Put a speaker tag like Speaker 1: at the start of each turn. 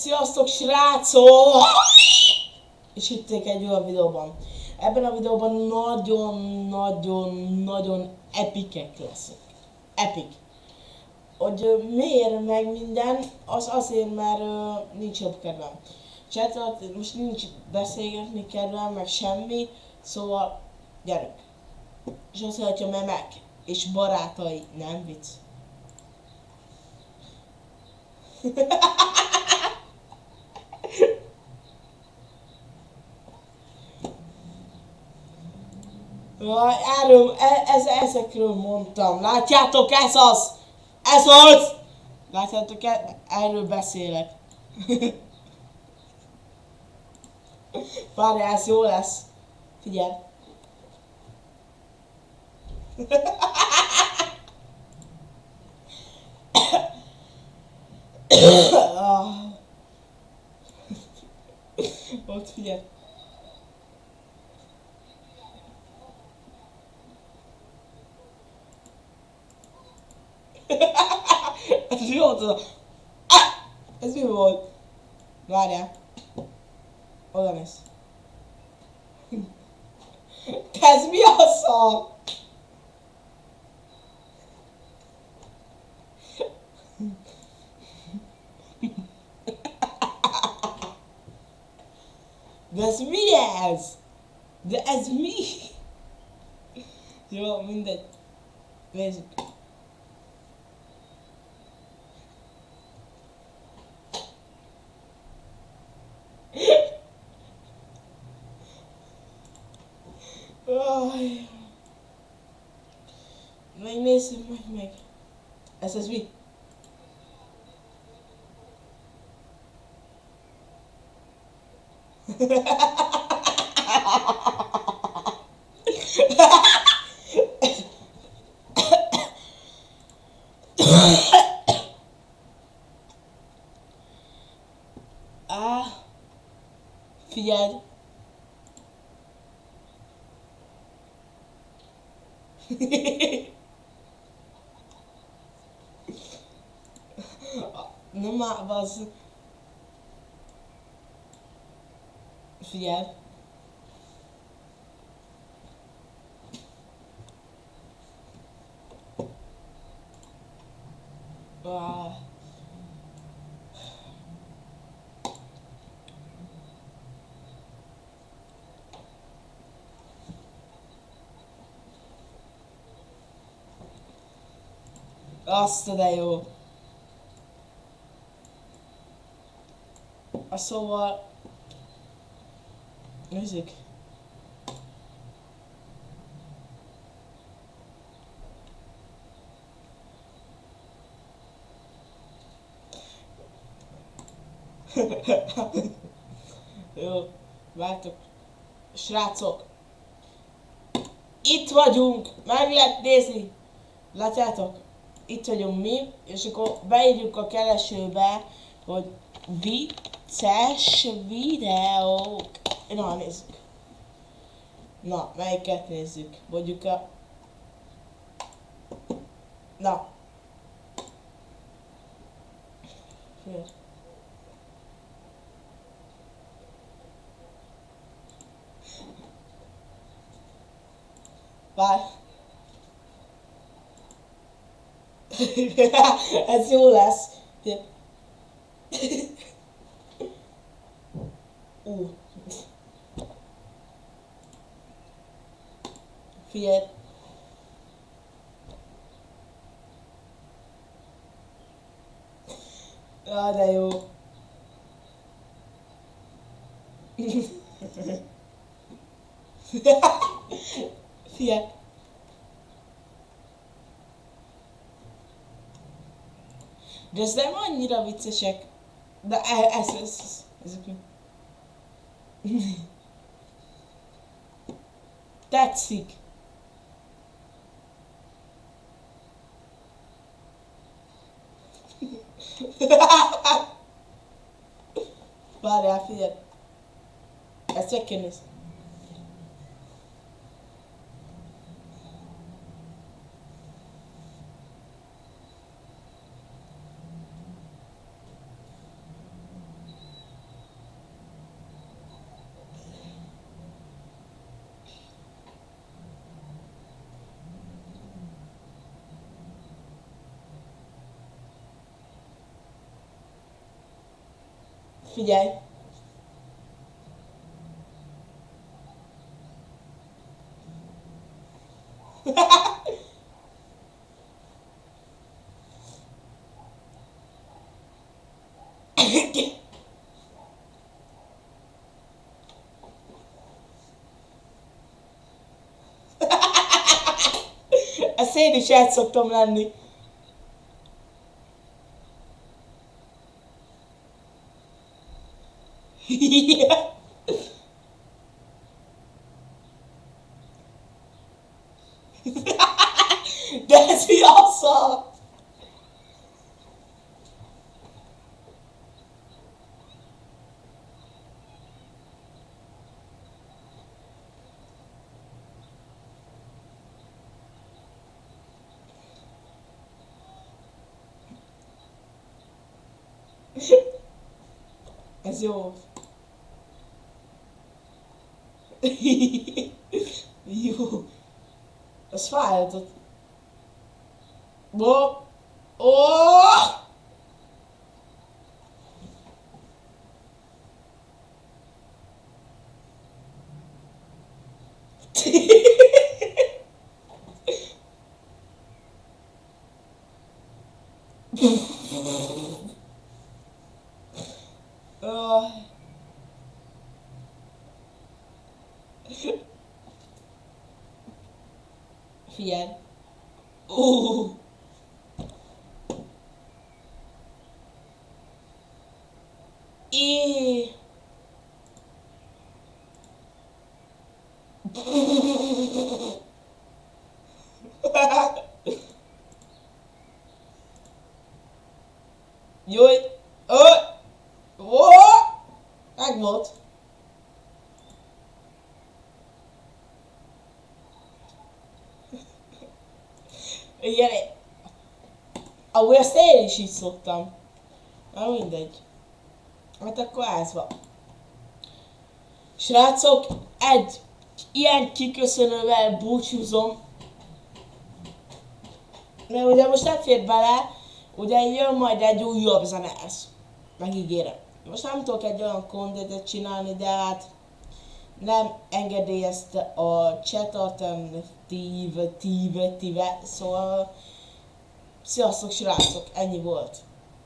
Speaker 1: Sziasztok srácok! És itt egy olyan videóban. Ebben a videóban nagyon-nagyon-nagyon epikek leszek. Epic. Hogy miért meg minden, az azért, mert ö, nincs jobb kedvem. Csátolat, most nincs beszélgetni kedvem, meg semmi, szóval gyerünk. És azt mondja, memek és barátai, nem vicc. Jaj, erről, e, ez, ezekről mondtam. Látjátok, ez az! Ez az! Látjátok, e, erről beszélek. Várjál, ez jó lesz. Figyelj. Ah. Ott figyelj. otro. ¡Ah! Es mi bol. Vale. Otra vez. ¡Desmioso! That's me ass! That's me! You want me that? Ai. Vai é nesse, mãe, mãe. Essas vi. ah, fiado. Numa base. Fiar. Azt de jó. A szóval... Nézzük. Jó, vártok. Srácok! Itt vagyunk! Meg lehet nézni! Látjátok? Itt vagyunk mi, és akkor beírjuk a keresőbe, hogy vicces videók. Na, nézzük. Na, melyiket nézzük? Mondjuk a... Na. Fél. Várj. as you as the oh. Fiat Ah, da yo. Fiat. Ez nem annyira viccesek. De e- ez, ez, ez, ezek? Tetszik. Várjál, figyelj. Ezt meg kell nézni. Figyelj! Ezt én is el szoktam lenni. yeah. That's me also. As yours. jo. Das war halt. Boah. Oh! oh. via... Oeh. Joi. Oh. Oh. Kijk wat. Igen, amúgy ezt én is így szoktam. Na mindegy. Hát akkor ez van. Srácok, egy ilyen kiköszönővel búcsúzom. Mert ugye most nem fér bele, ugye jön majd egy újabb zene ez. Megígérem. Most nem tudok egy olyan kontentet csinálni, de hát nem engedélyezte a chat alternatív, tíve, tíve, szóval sziasztok srácok, ennyi volt.